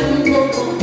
algo